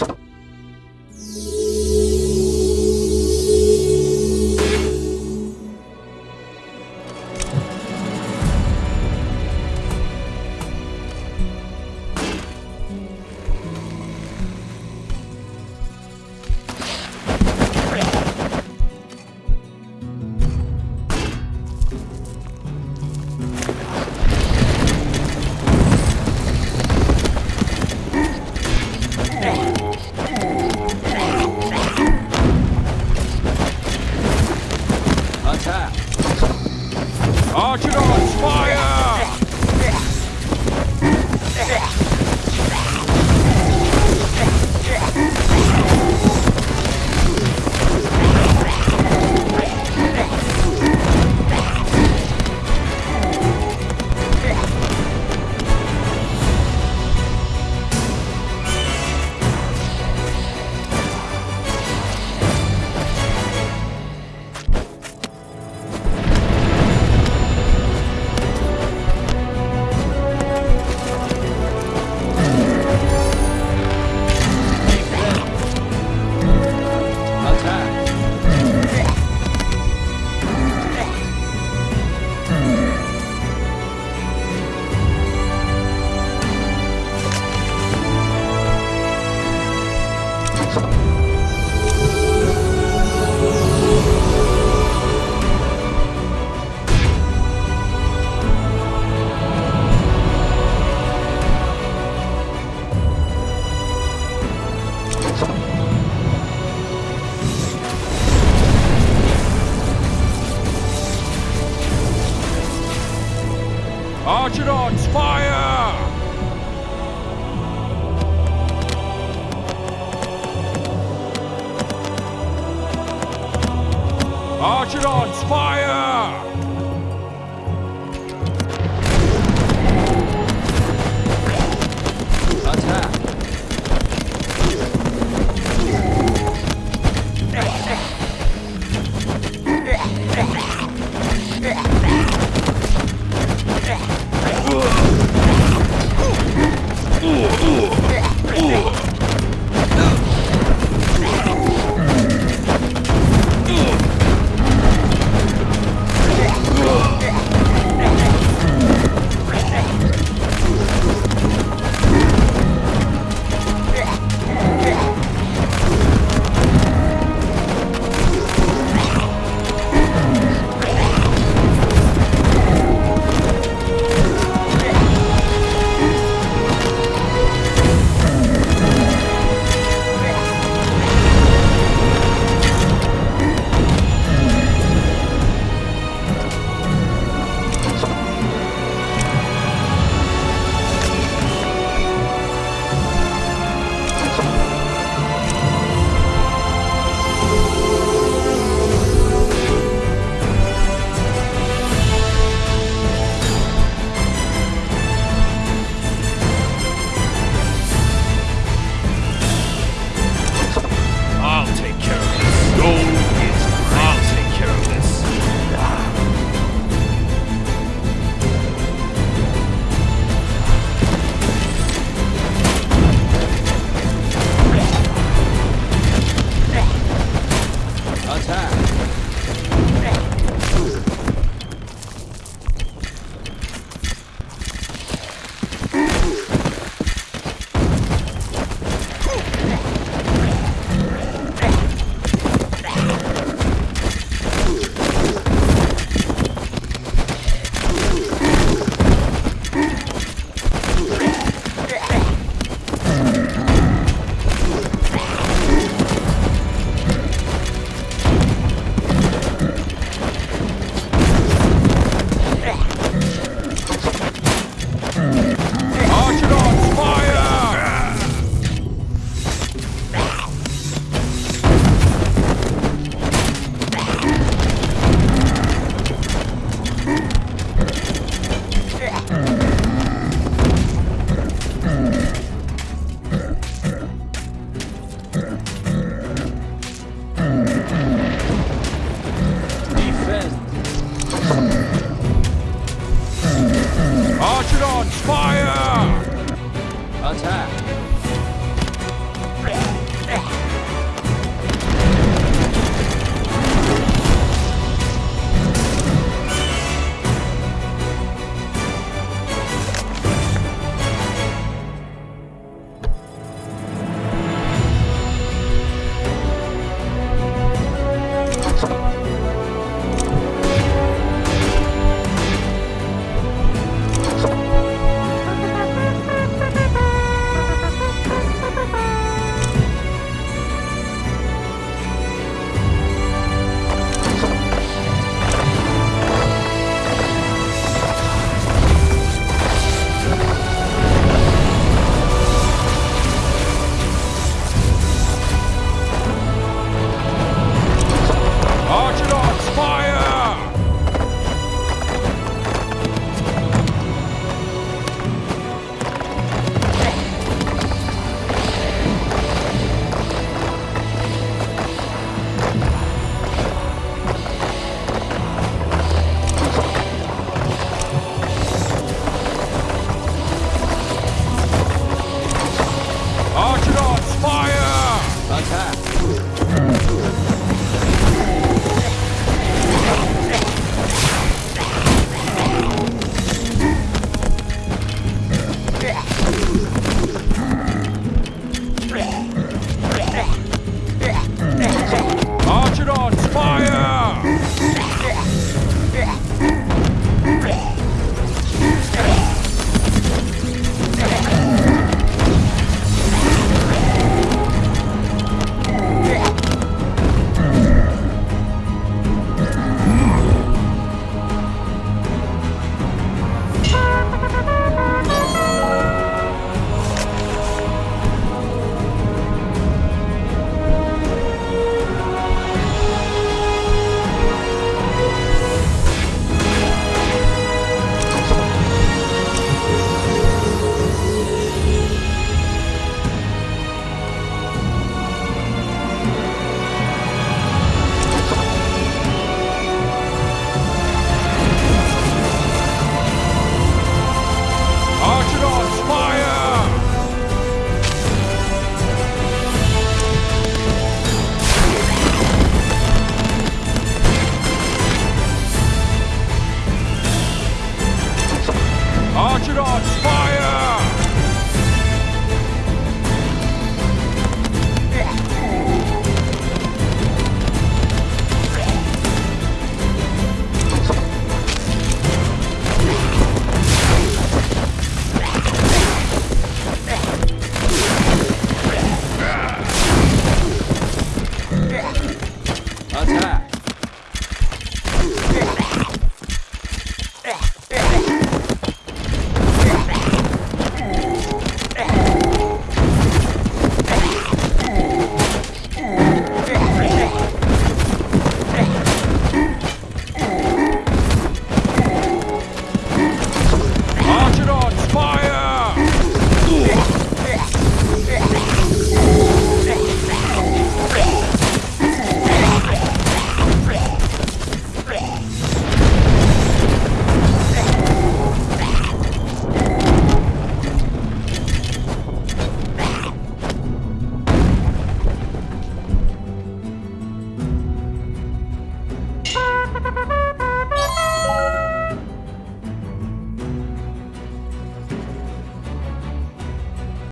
ました。Archidons, fire! Archidons, fire!